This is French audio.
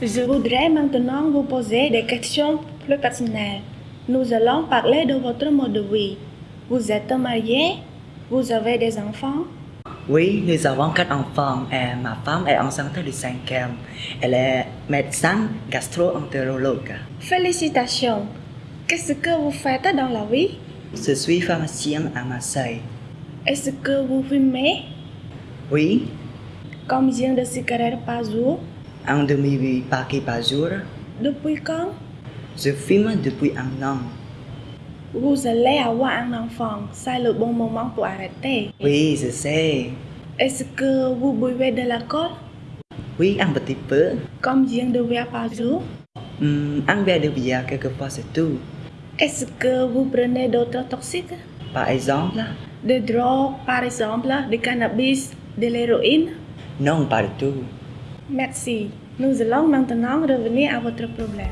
Je voudrais maintenant vous poser des questions plus personnelles. Nous allons parler de votre mode de vie. Vous êtes marié? Vous avez des enfants? Oui, nous avons quatre enfants et ma femme est enceinte du cinquième. Elle est médecin gastro-entérologue. Félicitations Qu'est-ce que vous faites dans la vie? Je suis pharmacien à Marseille. Est-ce que vous fumez? Oui, Combien de cigarettes par jour? Un demi-paquet par jour. Depuis quand? Je fume depuis un an. Vous allez avoir un enfant. C'est le bon moment pour arrêter. Oui, je sais. Est-ce que vous buvez de l'alcool? Oui, un petit peu. Combien de verres par jour? Hum, un verre de bière quelquefois c'est tout. Est-ce que vous prenez d'autres toxiques? Par exemple, Des drogues, par exemple, du cannabis, de l'héroïne? Non, pas du tout. Merci. Nous allons maintenant revenir à votre problème.